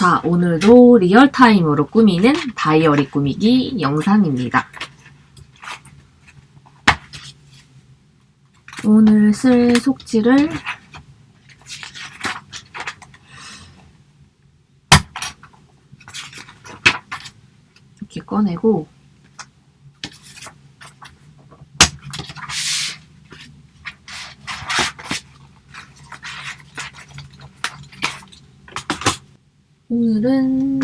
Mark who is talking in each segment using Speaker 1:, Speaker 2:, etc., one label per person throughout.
Speaker 1: 자, 오늘도 리얼타임으로 꾸미는 다이어리 꾸미기 영상입니다. 오늘 쓸 속지를 이렇게 꺼내고 오늘은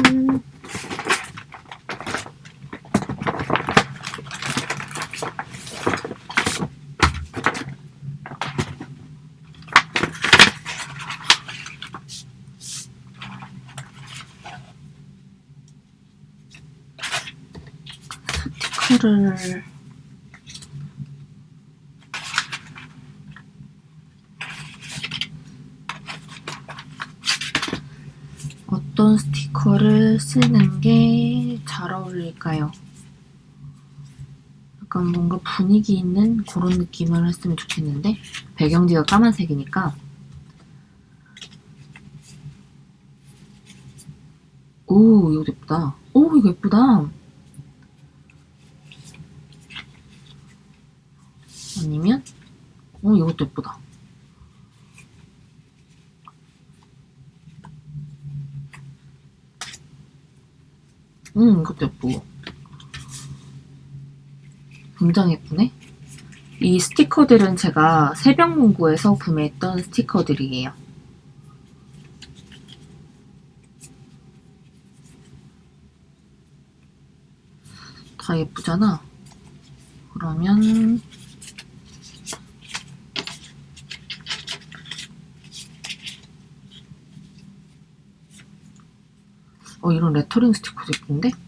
Speaker 1: 스티커를 어떤 스티커를 쓰는 게 잘 어울릴까요? 약간 뭔가 분위기 있는 그런 느낌을 했으면 좋겠는데? 배경지가 까만색이니까. 오 이거 예쁘다. 오 이거 예쁘다. 아니면? 오 이것도 예쁘다. 음, 이것도 예쁘고. 굉장히 예쁘네. 이 스티커들은 제가 새벽문구에서 구매했던 스티커들이에요. 다 예쁘잖아. 그러면 어 이런 레터링 스티커도 예쁜데?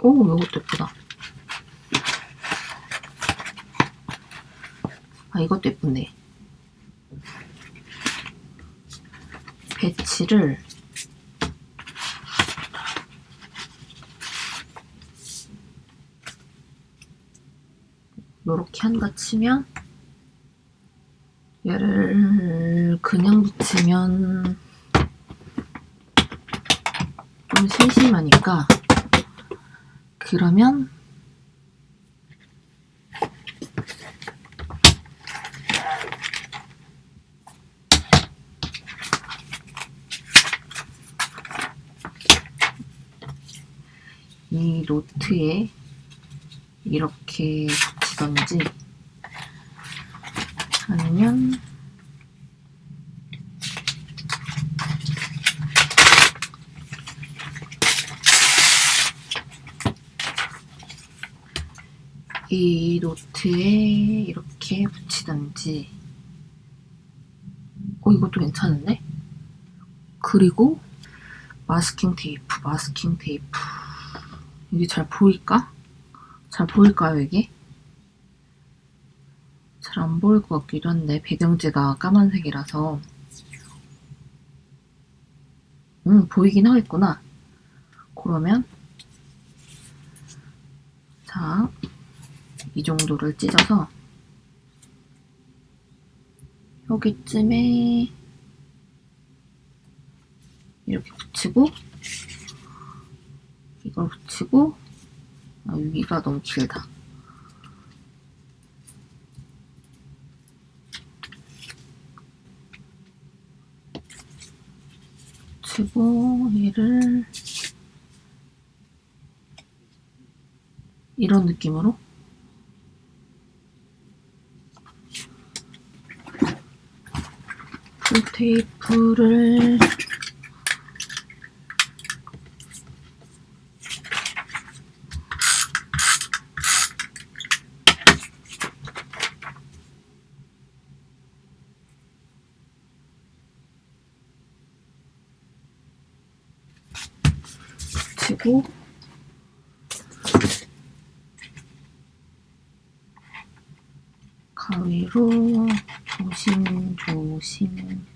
Speaker 1: 오 이것도 예쁘다 아 이것도 예쁜데 배치를 요렇게 치면? 얘를 그냥 붙이면 좀 심심하니까 그러면 이 노트에 이렇게 붙이던지 아니면 이 노트에 이렇게 붙이던지 어 이것도 괜찮은데? 그리고 마스킹 테이프 마스킹 테이프 이게 잘 보일까? 잘 보일까요 이게? 보일 것 같기도 한데 배경지가 까만색이라서. 음 보이긴 하겠구나. 그러면 자 이 정도를 찢어서 여기쯤에 이렇게 붙이고 이걸 붙이고 아, 여기가 너무 길다 붙이고 얘를 이런 느낌으로? 그 테이프를 붙이고 가위로 조심조심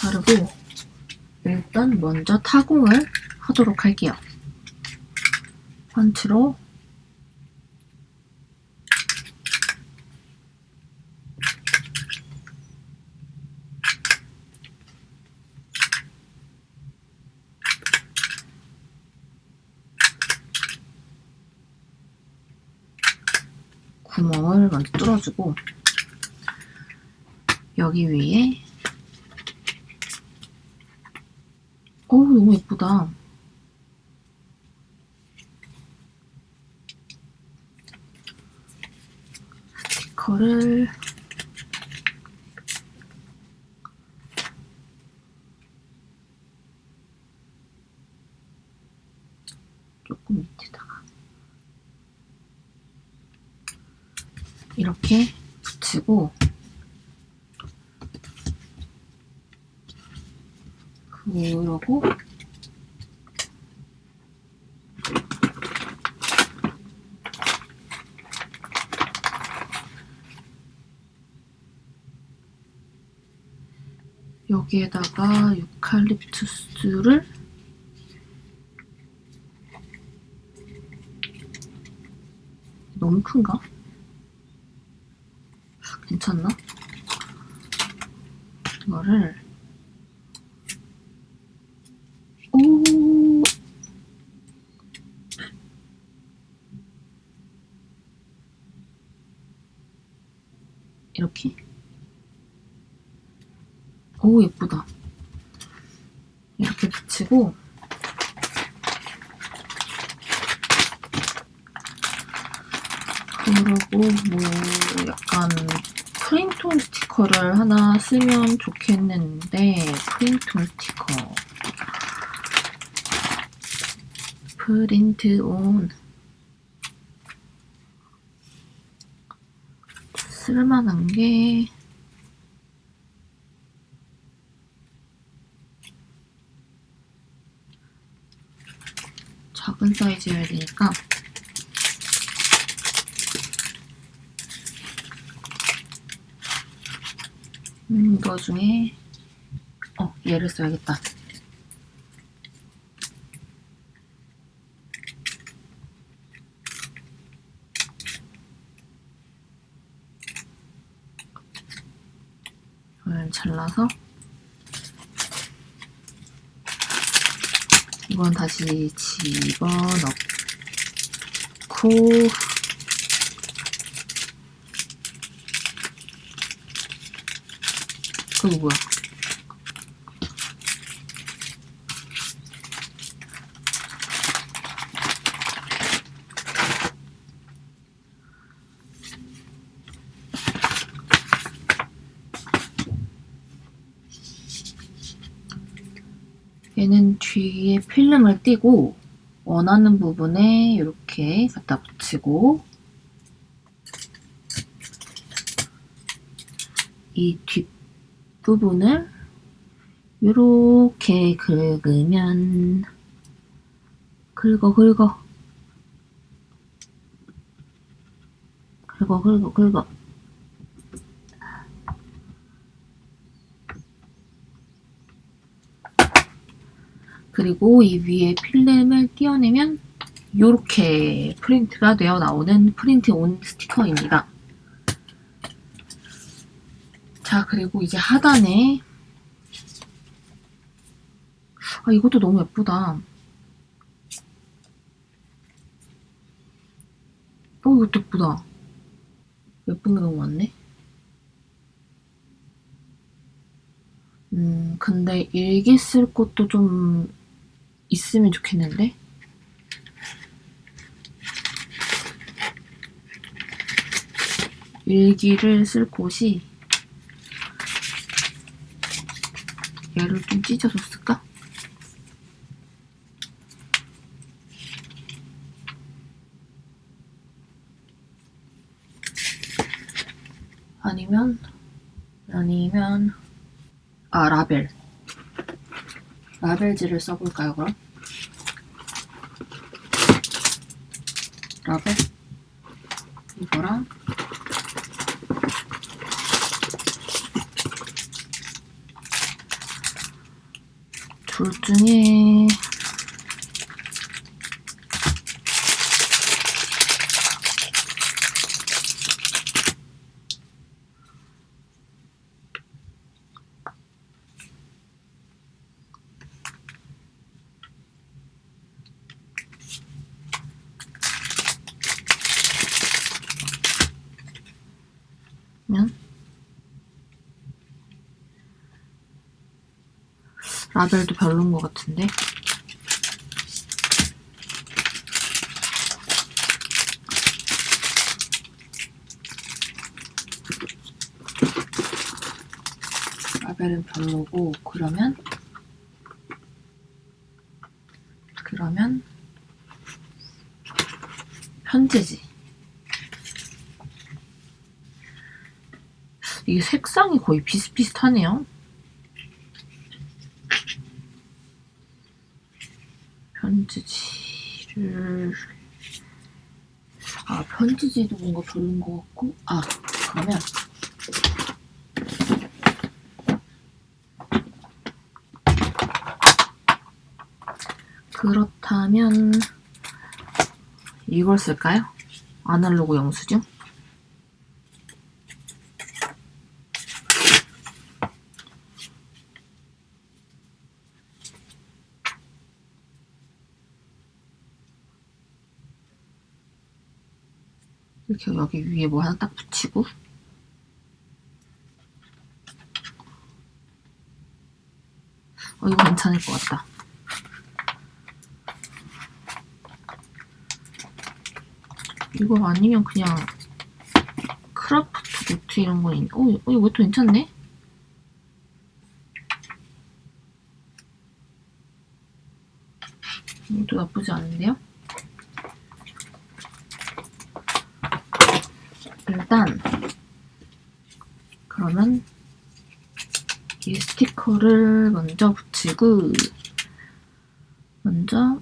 Speaker 1: 자르고 일단 먼저 타공을 하도록 할게요. 펀치로 구멍을 먼저 뚫어주고 여기 위에 어우 너무 예쁘다. 스티커를 조금 밑에다가 이렇게 붙이고 그러고 여기에다가 유칼립투스를 너무 큰가? 괜찮나? 이거를 오 이렇게 오 예쁘다 이렇게 붙이고 그러고 뭐 약간 프린톤 스티커를 하나 쓰면 좋겠는데 프린톤 스티커. 프린트 온. 쓸만한 게. 작은 사이즈여야 되니까 음, 이거 중에 어, 얘를 써야겠다. 이걸 잘라서 이건 다시 집어넣고 그거 뭐야? 얘는 뒤에 필름을 띄고 원하는 부분에 이렇게 갖다 붙이고 이 뒷 부분을 이렇게 긁으면 긁어 긁어 긁어 긁어 긁어 그리고 이 위에 필름을 띄어내면 이렇게 프린트가 되어 나오는 프린트 온 스티커입니다. 자 그리고 이제 하단에 아 이것도 너무 예쁘다. 어 이것도 예쁘다. 예쁜 게 너무 많네. 음 근데 일기 쓸 곳도 좀 있으면 좋겠는데? 일기를 쓸 곳이 얘를 좀 찢어줬을까? 아니면 아니면 아 라벨 라벨지를 써볼까요 그럼? 라벨 이거랑 둘 중에 면 라벨도 별론 것 같은데? 라벨은 별로고 그러면? 그러면? 편지지. 이게 색상이 거의 비슷비슷하네요. 편지지를 아 편지지도 뭔가 별론 것 같고 아 그러면 그렇다면 이걸 쓸까요? 아날로그 영수증? 이렇게 여기 위에 뭐 하나 딱 붙이고 어 이거 괜찮을 것 같다 이거 아니면 그냥 kraft 노트 이런 거 있... 어, 어 이거 또 괜찮네? 이것도 나쁘지 않은데요? 일단 그러면 이 스티커를 먼저 붙이고 먼저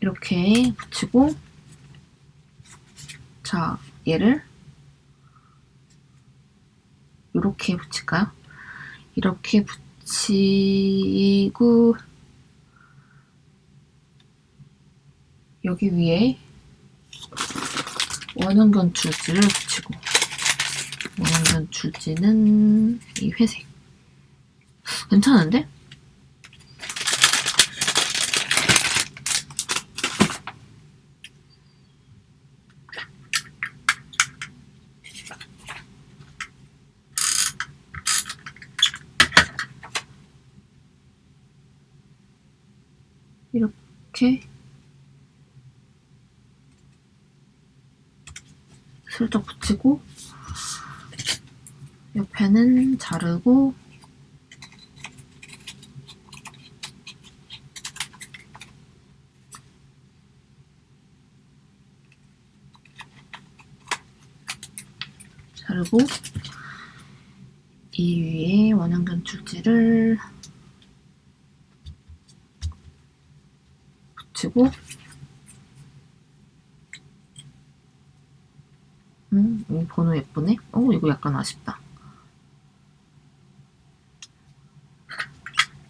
Speaker 1: 이렇게 붙이고 자 얘를 이렇게 붙일까요? 이렇게 붙이고 여기 위에 원형견 줄지를 붙이고 원형견 줄지는 이 회색 괜찮은데? 이렇게 슬쩍 붙이고 옆에는 자르고 자르고 이 위에 원형견 줄지를 붙이고 음, 이 번호 예쁘네? 어, 이거 약간 아쉽다.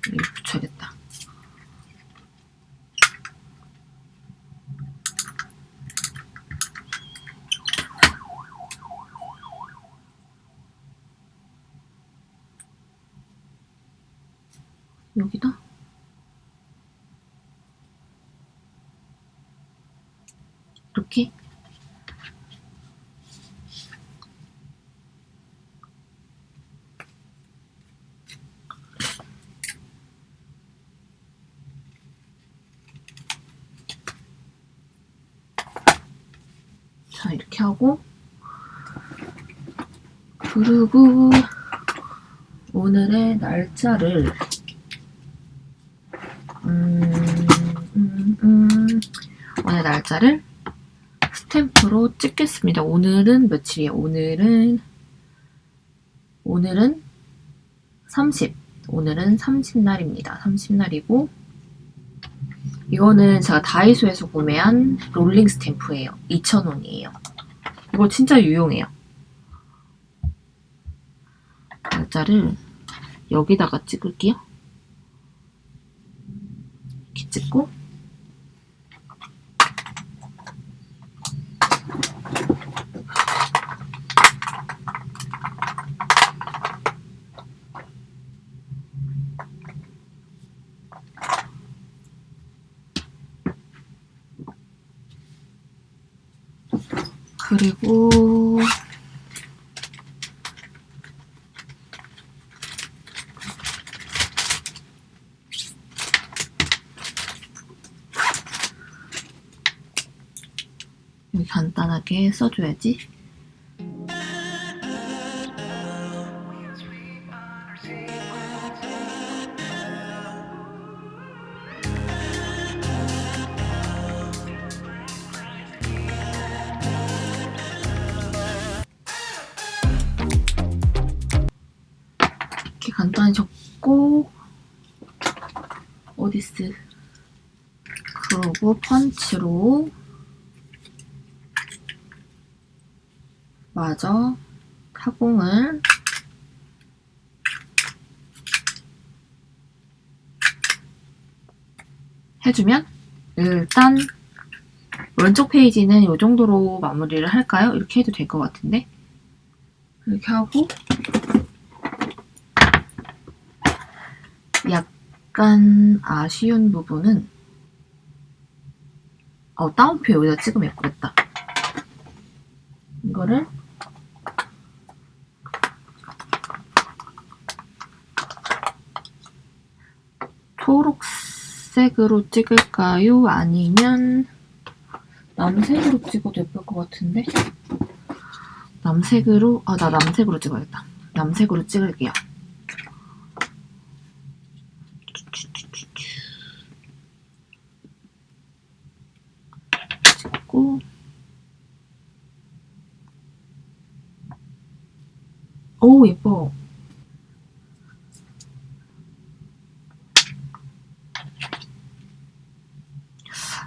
Speaker 1: 이거 붙여야겠다. 여기다? 이렇게? 자 이렇게 하고 그리고 오늘의 날짜를 음, 음, 음, 오늘 날짜를 스탬프로 찍겠습니다. 오늘은 며칠이에요? 오늘은 오늘은 30 오늘은 30날입니다. 30날이고 이거는 제가 다이소에서 구매한 롤링 스탬프예요. 2,000원이에요. 이거 진짜 유용해요. 날짜를 여기다가 찍을게요. 이렇게 찍고 그리고 간단하게 써줘야지. 간단히 적고 어디스 그러고 펀치로 마저 타공을 해주면 일단 왼쪽 페이지는 이 정도로 마무리를 할까요? 이렇게 해도 될 것 같은데 이렇게 하고 약간 아쉬운 부분은 어, 다운표 여기다 찍으면 예쁘겠다. 이거를 초록색으로 찍을까요? 아니면 남색으로 찍어도 예쁠 것 같은데? 남색으로, 아, 나 남색으로 찍어야겠다. 남색으로 찍을게요. 찍고, 오, 예뻐.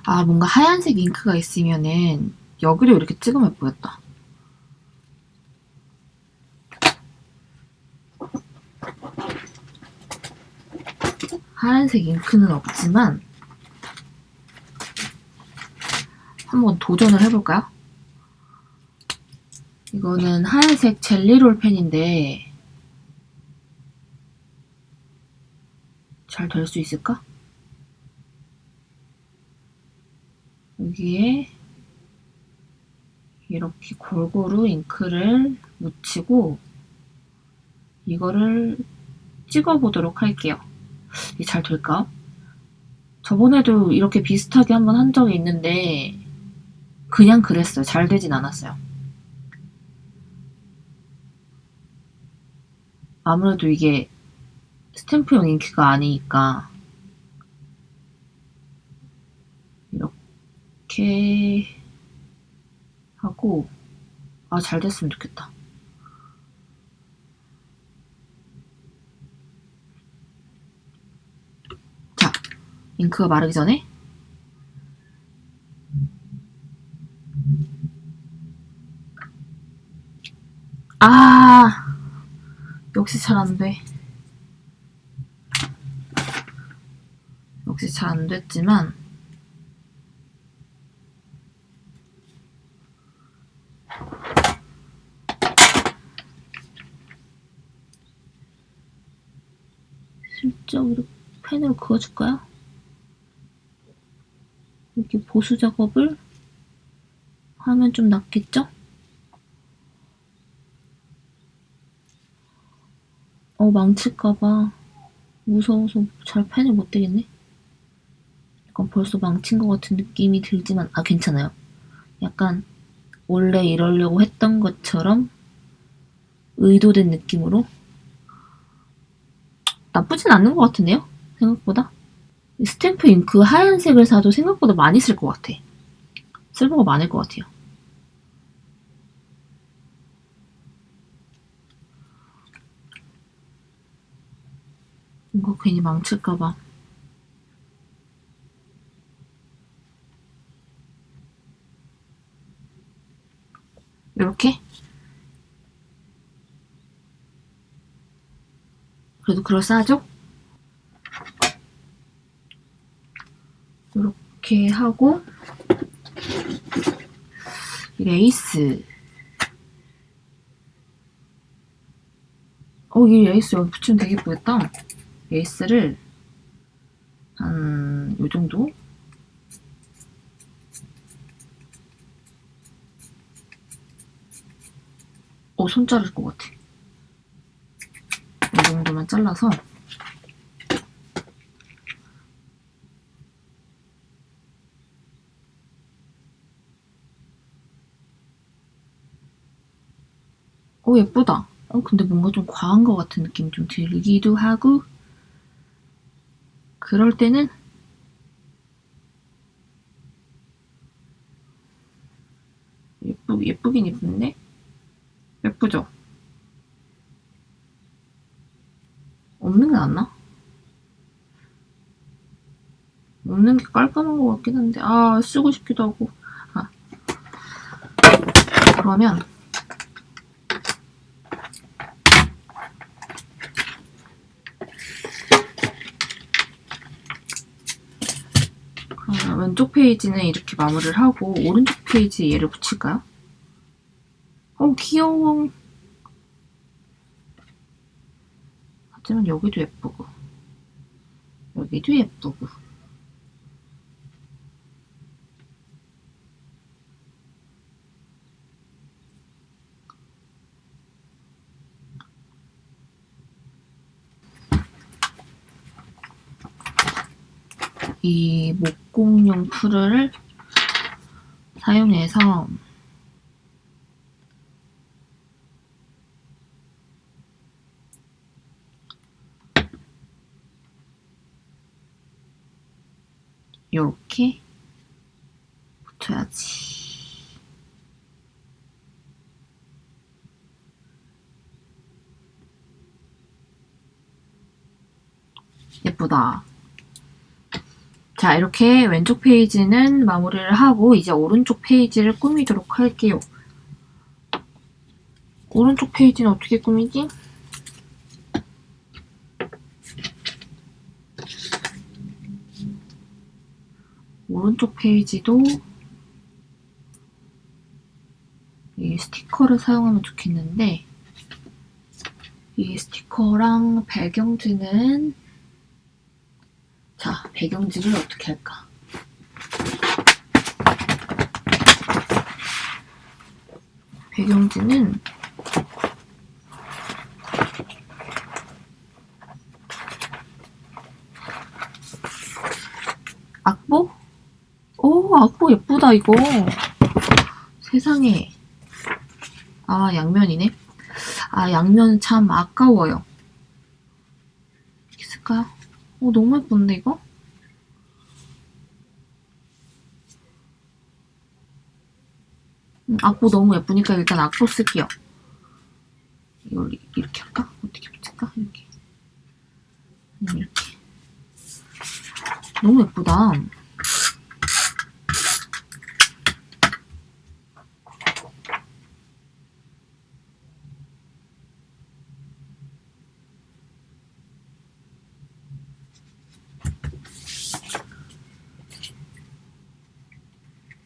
Speaker 1: 아, 뭔가 하얀색 잉크가 있으면은 여기를 이렇게 찍으면 예쁘겠다. 하얀색 잉크는 없지만 한번 도전을 해볼까요? 이거는 하얀색 젤리롤 펜인데 잘 될 수 있을까? 여기에 이렇게 골고루 잉크를 묻히고 이거를 찍어보도록 할게요. 이게 잘 될까? 저번에도 이렇게 비슷하게 한번 한 적이 있는데 그냥 그랬어요. 잘 되진 않았어요. 아무래도 이게 스탬프용 잉크가 아니니까 이렇게 하고 아 잘 됐으면 좋겠다. 자, 잉크가 마르기 전에 아 역시 잘 안 돼. 역시 잘 안 됐지만 슬쩍 이렇게 펜으로 그어줄까요? 이렇게 보수 작업을 하면 좀 낫겠죠? 어, 망칠까봐 무서워서 잘 펜을 못 대겠네. 약간 벌써 망친 것 같은 느낌이 들지만, 아, 괜찮아요. 약간 원래 이러려고 했던 것처럼 의도된 느낌으로 나쁘진 않는 것 같은데요? 생각보다. 스탬프 잉크 하얀색을 사도 생각보다 많이 쓸 것 같아. 쓸모가 많을 것 같아요. 이거 괜히 망칠까봐. 이렇게 그래도 그럴싸하죠? 이렇게 하고 이 레이스 어, 이 레이스 여기 붙이면 되게 예쁘겠다. 레이스를 한, 요 정도? 어, 손 자를 것 같아. 이 정도만 잘라서 어, 예쁘다. 어, 근데 뭔가 좀 과한 것 같은 느낌이 좀 들기도 하고, 그럴 때는 예쁘, 예쁘긴 예쁜데? 예쁘죠? 없는 게 낫나? 없는 게 깔끔한 것 같긴 한데, 아, 쓰고 싶기도 하고. 아. 그러면, 그러면 왼쪽 페이지는 이렇게 마무리를 하고, 오른쪽 페이지에 얘를 붙일까요? 어, 귀여워. 하지만 여기도 예쁘고, 여기도 예쁘고. 이 목공용 풀을 사용해서 이렇게 붙여야지. 예쁘다. 자, 이렇게 왼쪽 페이지는 마무리를 하고 이제 오른쪽 페이지를 꾸미도록 할게요. 오른쪽 페이지는 어떻게 꾸미지? 오른쪽 페이지도 이 스티커를 사용하면 좋겠는데 이 스티커랑 배경지는 자, 배경지를 어떻게 할까? 배경지는 악보? 오, 악보 예쁘다, 이거. 세상에. 아, 양면이네. 아, 양면 참 아까워요. 있을까요? 오, 너무 예쁜데, 이거? 음, 악보 너무 예쁘니까 일단 악보 쓸게요. 이걸 이렇게 할까? 어떻게 붙일까? 이렇게. 음, 이렇게. 너무 예쁘다.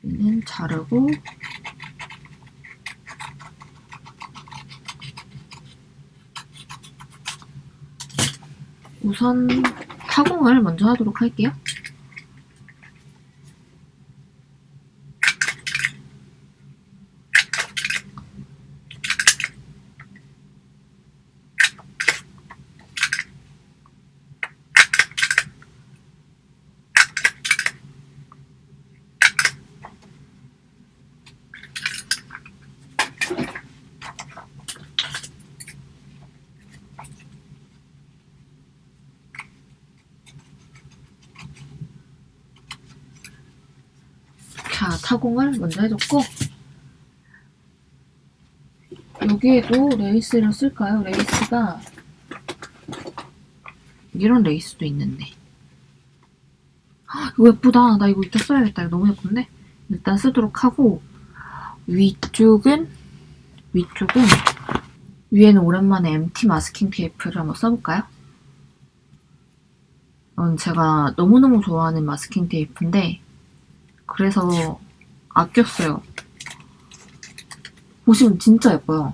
Speaker 1: 얘는 자르고 우선 타공을 먼저 하도록 할게요. 자, 타공을 먼저 해줬고 여기에도 레이스를 쓸까요? 레이스가 이런 레이스도 있는데 헉, 이거 예쁘다. 나 이거 이따 써야겠다. 이거 너무 예쁜데? 일단 쓰도록 하고 위쪽은 위쪽은 위에는 오랜만에 MT masking 테이프를 한번 써볼까요? 이건 제가 너무너무 좋아하는 마스킹 테이프인데 그래서 아꼈어요. 보시면 진짜 예뻐요.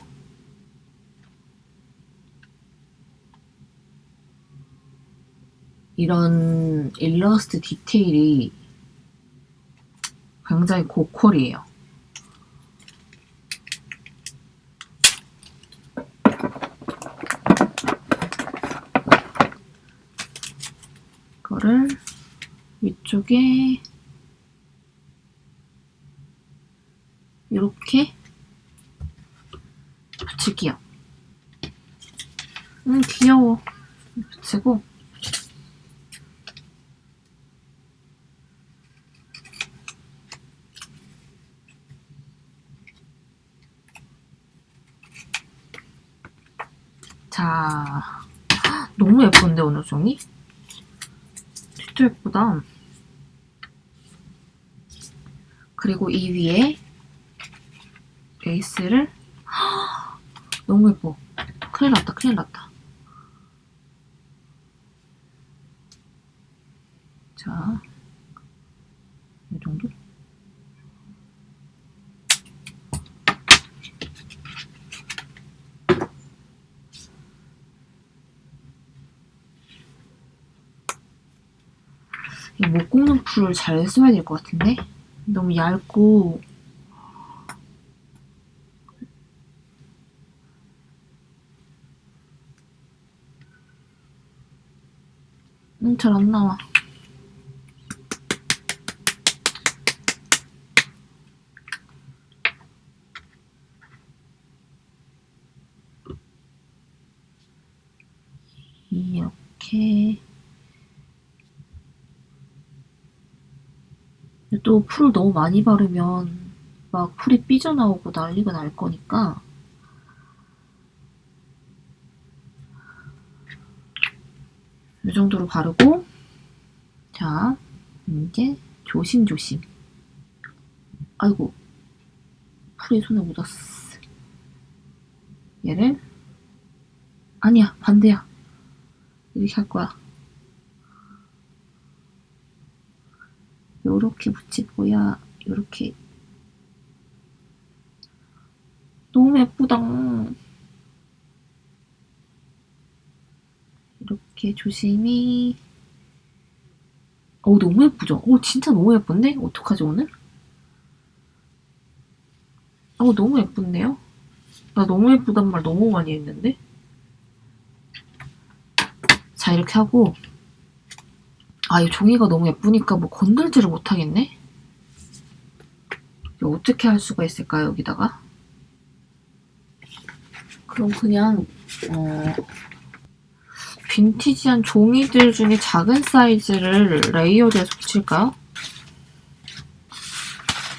Speaker 1: 이런 일러스트 디테일이 굉장히 고퀄이에요. 이거를 위쪽에 이렇게 붙일게요. 음 귀여워. 붙이고 자 너무 예쁜데 오늘 종이? 진짜 예쁘다. 그리고 이 위에 베이스를 너무 예뻐. 큰일 났다, 큰일 났다. 자, 이 정도? 이 못 굽는 풀을 잘 써야 될 것 같은데? 너무 얇고 잘 안 나와. 이렇게 또 풀을 너무 많이 바르면 막 풀이 삐져나오고 난리가 날 거니까 이 정도로 바르고 자 이제 조심조심. 아이고 풀이 손에 묻었어. 얘를? 아니야 반대야. 이렇게 할 거야. 요렇게 붙이고야 요렇게. 너무 예쁘다 이렇게 조심히 어 너무 예쁘죠? 어 진짜 너무 예쁜데? 어떡하지 오늘? 어 너무 예쁜데요? 나 너무 예쁘단 말 너무 많이 했는데? 자 이렇게 하고 아, 이 종이가 너무 예쁘니까 뭐 건들지를 못하겠네? 어떻게 할 수가 있을까요, 여기다가? 그럼 그냥, 어, 빈티지한 종이들 중에 작은 사이즈를 레이어드해서 붙일까요?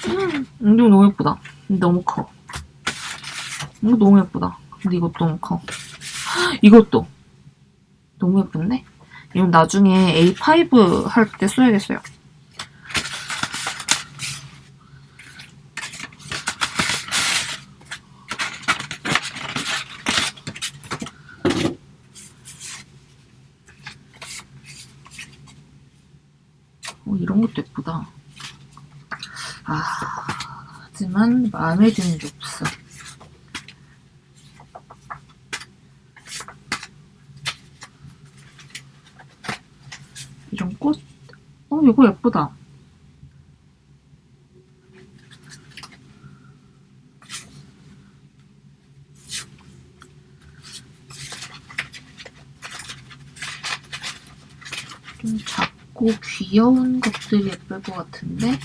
Speaker 1: 음, 이거 너무 예쁘다. 너무 커. 이거 너무 예쁘다. 근데 이것도 너무 커. 이것도. 너무 예쁜데? 이건 나중에 A5 할 때 써야겠어요. 어, 이런 것도 예쁘다. 아, 하지만 마음에 드는 게 없어. 이런 꽃? 어, 이거 예쁘다. 좀 작고 귀여운 것들이 예쁠 것 같은데?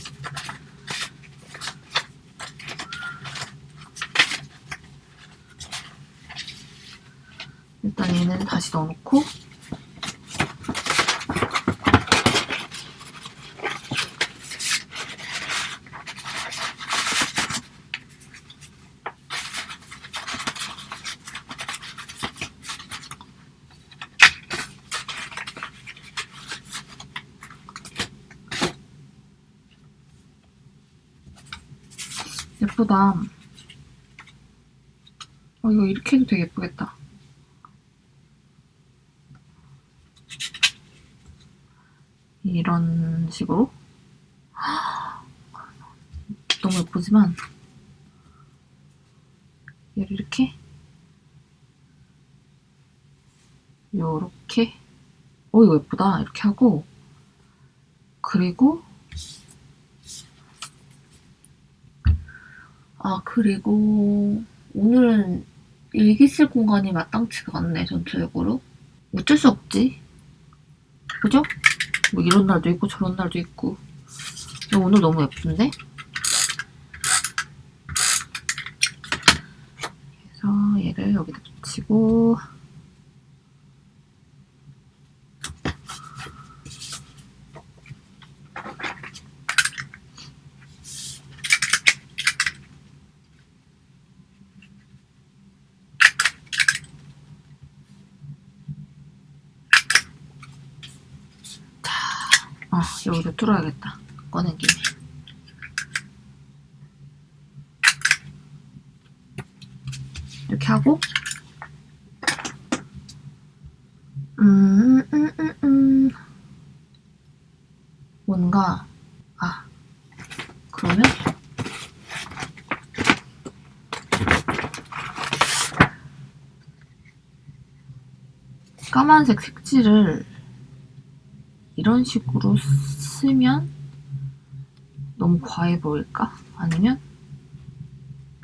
Speaker 1: 일단 다시 넣어놓고 예쁘다. 어, 이거 이렇게 해도 되게 예쁘겠다. 이런 식으로 너무 예쁘지만 얘를 이렇게 요렇게 어 이거 예쁘다. 이렇게 하고. 그리고 아 그리고 오늘은 일기 쓸 공간이 마땅치가 않네 전체적으로. 어쩔 수 없지. 그죠? 뭐 이런 날도 있고 저런 날도 있고. 근데 오늘 너무 예쁜데? 그래서 얘를 여기다 붙이고 아 여기다 뚫어야겠다 꺼낸 김에 이렇게 하고 음, 음, 음, 음. 뭔가 아 그러면 까만색 색지를 이런 식으로 쓰면 너무 과해 보일까? 아니면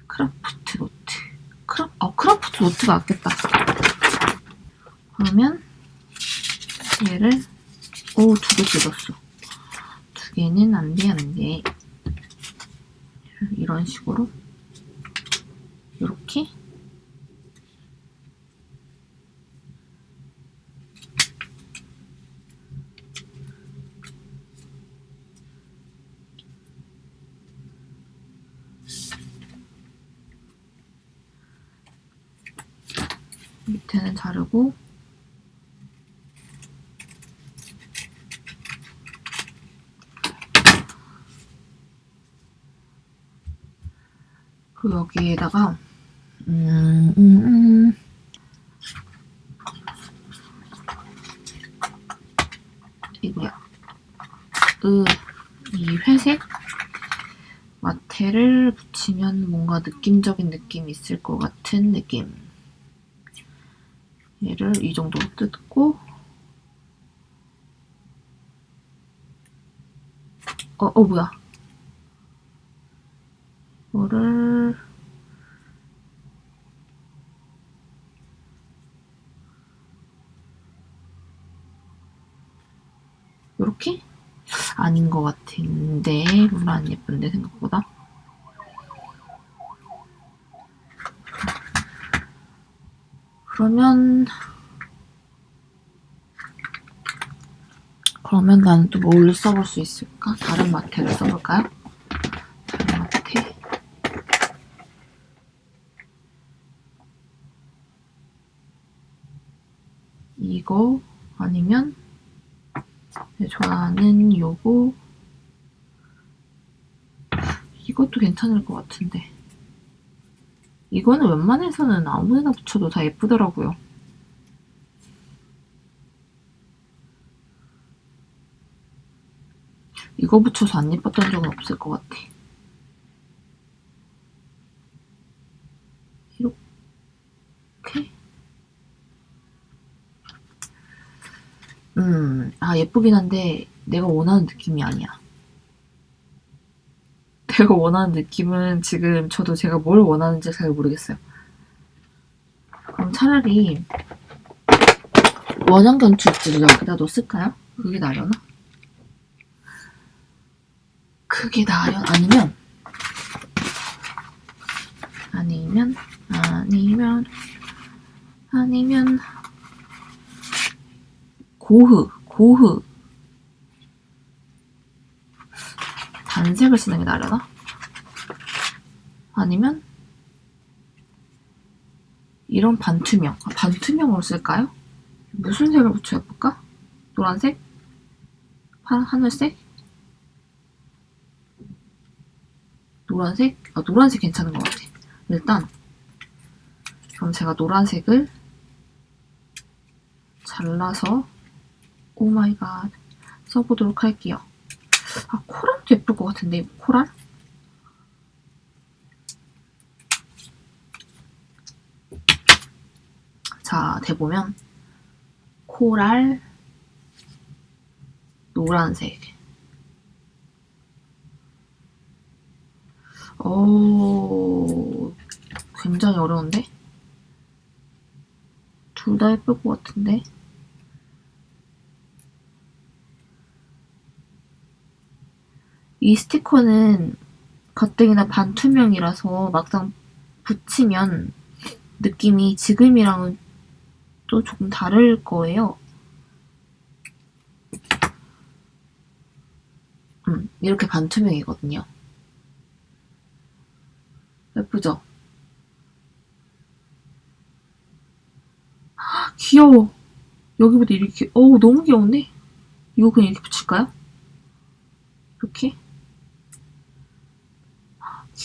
Speaker 1: 크라프트 노트. 크라, 어, 크라프트 노트가 낫겠다. 그러면 얘를 오 두 개 뜯었어. 두 개는 안돼 안돼. 이런 식으로 이렇게 밑에는 자르고. 그리고 여기에다가 음, 음, 음. 이거야. 으, 이 회색? 마테를 붙이면 뭔가 느낌적인 느낌이 있을 것 같은 느낌 얘를 이 정도로 뜯고. 어, 어 뭐야? 이거를 요렇게? 아닌 것 같은데. 별로 안 예쁜데 생각보다 그러면 그러면 나는 또 뭘 써볼 수 있을까? 다른 마테를 써볼까요? 다른 마테 이거 아니면 내 좋아하는 요거 이것도 괜찮을 것 같은데 이거는 웬만해서는 아무 데나 붙여도 다 예쁘더라고요. 이거 붙여서 안 예뻤던 적은 없을 것 같아. 이렇게. 음, 아, 예쁘긴 한데, 내가 원하는 느낌이 아니야. 제가 원하는 느낌은 지금 저도 제가 뭘 원하는지 잘 모르겠어요. 그럼 차라리 원형 견출지를 여기다 놓을까요? 그게 나려나? 그게 나려 아니면 아니면 아니면 아니면 고흐 고흐 단색을 쓰는 게 나려나? 아니면 이런 반투명 아, 반투명으로 쓸까요? 무슨 색을 붙여볼까? 노란색? 파, 하늘색? 노란색? 아 노란색 괜찮은 것 같아 일단 그럼 제가 노란색을 잘라서 oh my god 써보도록 할게요. 아, coral도 예쁠 것 같은데, coral? 자, 대보면 코랄 노란색 오, 굉장히 어려운데? 둘 다 예쁠 것 같은데? 이 스티커는 가뜩이나 반투명이라서 막상 붙이면 느낌이 지금이랑은 또 조금 다를 거예요. 음, 이렇게 반투명이거든요. 예쁘죠? 헉, 귀여워. 여기보다 이렇게, 어우, 너무 귀여운데? 이거 그냥 이렇게 붙일까요? 이렇게?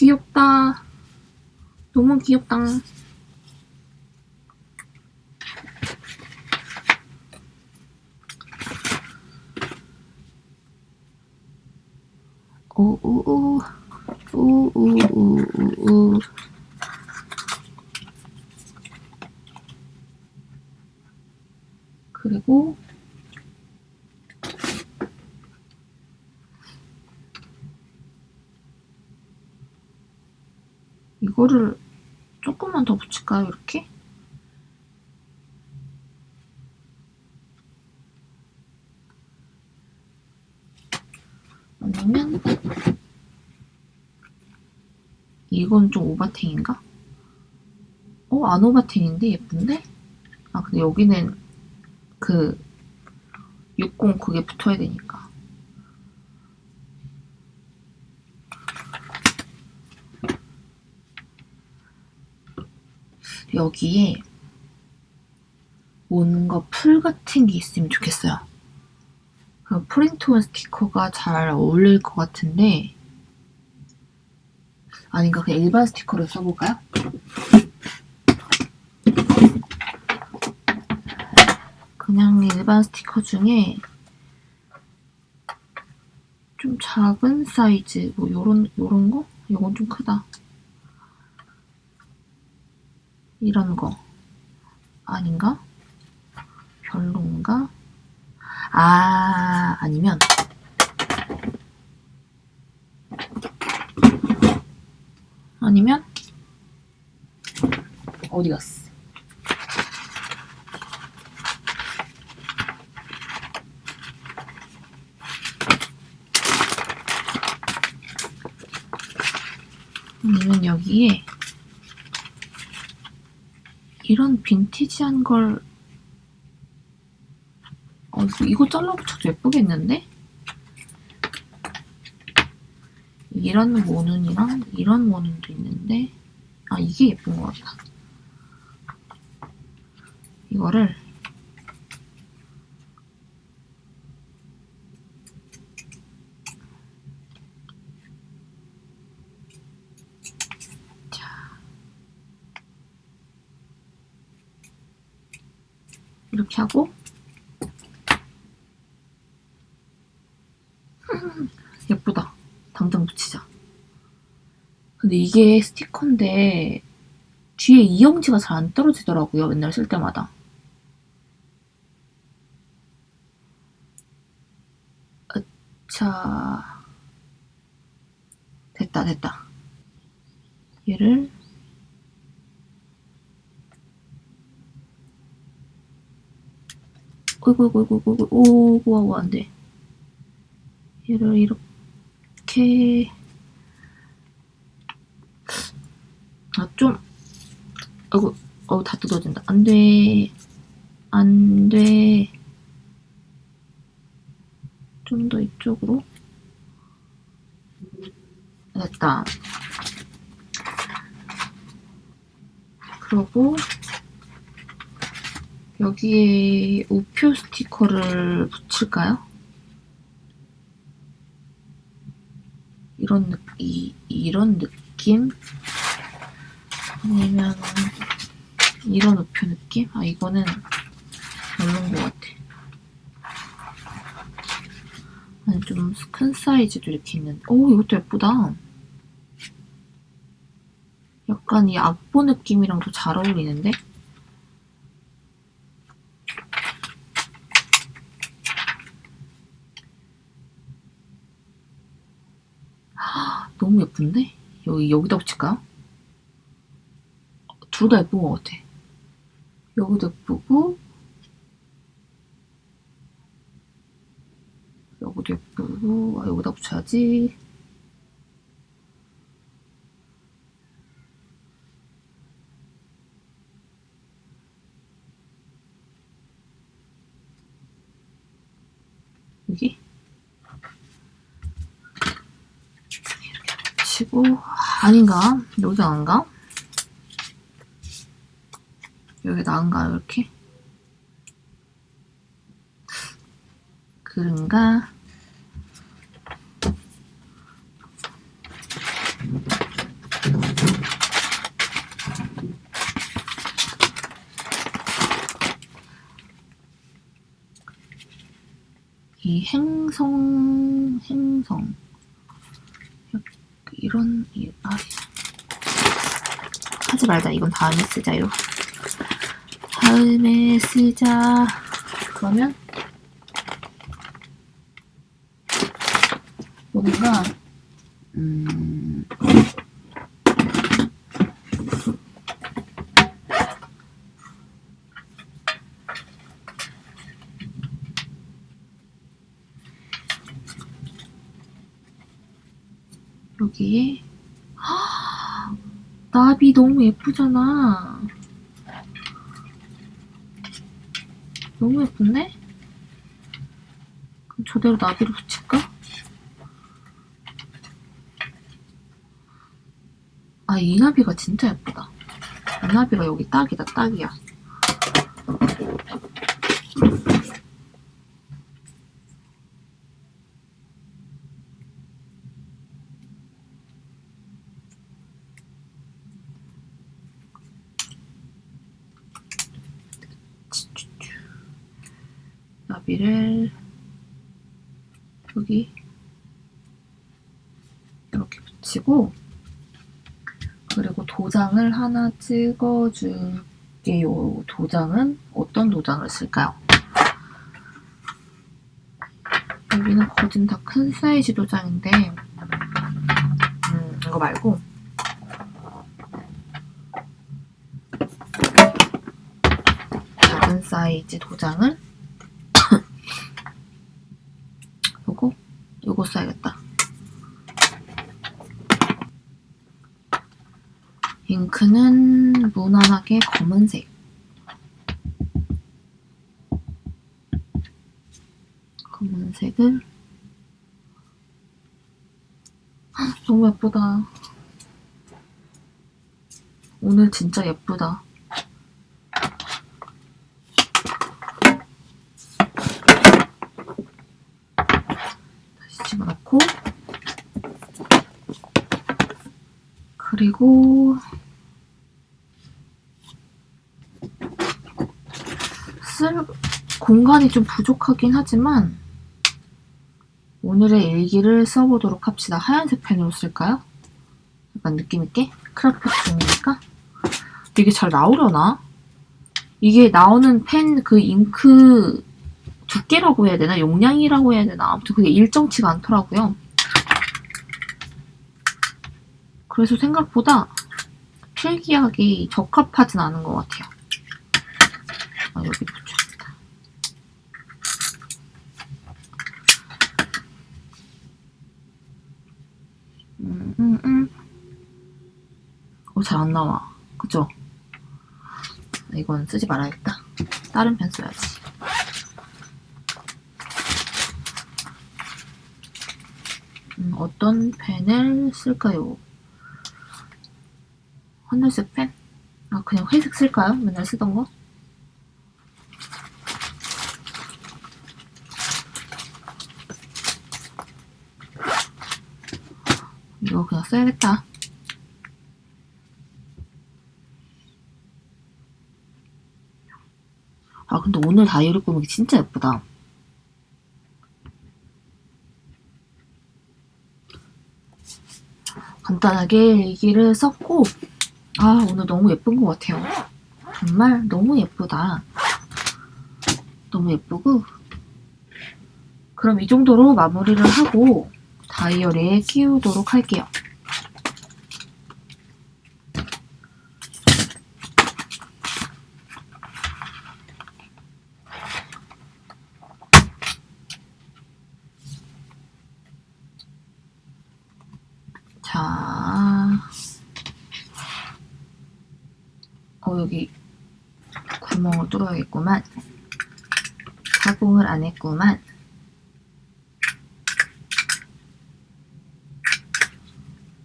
Speaker 1: 귀엽다. 너무 귀엽다. 오오오 오오오오오 그리고 이거를 조금만 더 붙일까요? 이렇게? 아니면 이건 좀 오바탱인가? 어? 안 오바탱인데? 예쁜데? 아 근데 여기는 그 60 그게 붙어야 되니까 여기에 뭔가 풀 같은 게 있으면 좋겠어요. 그 print-on 스티커가 잘 어울릴 것 같은데 아닌가 그냥 일반 스티커를 써볼까요? 그냥 일반 스티커 중에 좀 작은 사이즈 뭐 요런 요런 거? 이건 좀 크다. 이런 거 아닌가? 별론가? 아 아니면 아니면 어디 갔어? 아니면 여기에 이런 빈티지한 걸 어, 이거 잘라붙여도 예쁘겠는데? 이런 모눈이랑 이런 모눈도 있는데 아 이게 예쁜 것 같다 이거를 이렇게 하고 예쁘다 당장 붙이자. 근데 이게 스티커인데 뒤에 이영지가 잘 안 떨어지더라고요. 맨날 쓸 때마다. 자됐다 됐다. 얘를 어이구 어이구 어이구 어이구 오구 안돼. 얘를 이렇게. 아좀. 아이고 어우 다 뜯어진다. 안돼. 안돼. 좀 더 이쪽으로. 됐다. 그러고 여기에 우표 스티커를 붙일까요? 이런 느, 이, 이런 느낌? 아니면 이런 우표 느낌? 아 이거는 별론 것 같아. 좀큰 사이즈도 이렇게 있는데 오 이것도 예쁘다 약간 이 악보 느낌이랑도 잘 어울리는데 헉, 너무 예쁜데? 여기 여기다 붙일까요? 둘 다 예쁜 것 같아 여기도 예쁘고 여기도 예쁘고 아, 여기다 붙여야지 여기 붙이고 아닌가? 여기 안가? 여기 나은가요 이렇게? 그런가? 이 행성, 행성. 이런, 이, 아, 하지 말자. 이건 다음에 쓰자요. 다음에 쓰자. 그러면, 뭔가, 음, 여기에 헉, 나비 너무 예쁘잖아. 너무 예쁜데? 그럼 저대로 나비를 붙일까? 아, 이 나비가 진짜 예쁘다. 이 나비가 여기 딱이다, 딱이야. 나비를 여기 이렇게 붙이고 그리고 도장을 하나 찍어줄게요. 도장은 어떤 도장을 쓸까요? 여기는 거진 다 큰 사이즈 도장인데 음, 이거 말고 작은 사이즈 도장을 요거 요거 써야겠다. 잉크는 무난하게 검은색. 검은색을 헉, 너무 예쁘다. 오늘 진짜 예쁘다. 다시 집어넣고 그리고 쓸 공간이 좀 부족하긴 하지만 오늘의 일기를 써보도록 합시다. 하얀색 펜으로 쓸까요? 약간 느낌있게? 크라프트 종이니까? 이게 잘 나오려나? 이게 나오는 펜 그 잉크 두께라고 해야 되나? 용량이라고 해야 되나? 아무튼 그게 일정치가 않더라고요. 그래서 생각보다 필기하기 적합하진 않은 것 같아요. 아, 여기 붙여야겠다. 음, 음, 음. 어, 잘 안 나와. 그죠? 이건 쓰지 말아야겠다. 다른 펜 써야지. 음, 어떤 펜을 쓸까요? 하늘색 펜? 아, 그냥 회색 쓸까요? 맨날 쓰던 거? 이거 그냥 써야겠다. 근데 오늘 다이어리 꾸미기 진짜 예쁘다. 간단하게 일기를 썼고 아 오늘 너무 예쁜 것 같아요. 정말 너무 예쁘다. 너무 예쁘고 그럼 이 정도로 마무리를 하고 다이어리에 키우도록 할게요. 안 했구만.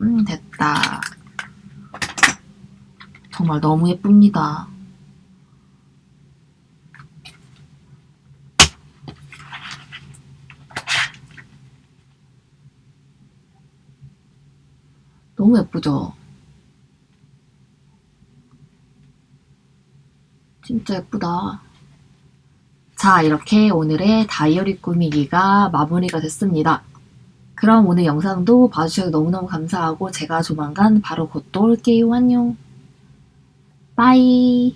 Speaker 1: 음, 됐다. 정말 너무 예쁩니다. 너무 예쁘죠? 진짜 예쁘다. 자, 이렇게 오늘의 다이어리 꾸미기가 마무리가 됐습니다. 그럼 오늘 영상도 봐주셔서 너무너무 감사하고 제가 조만간 바로 곧 또 올게요. 안녕. 빠이.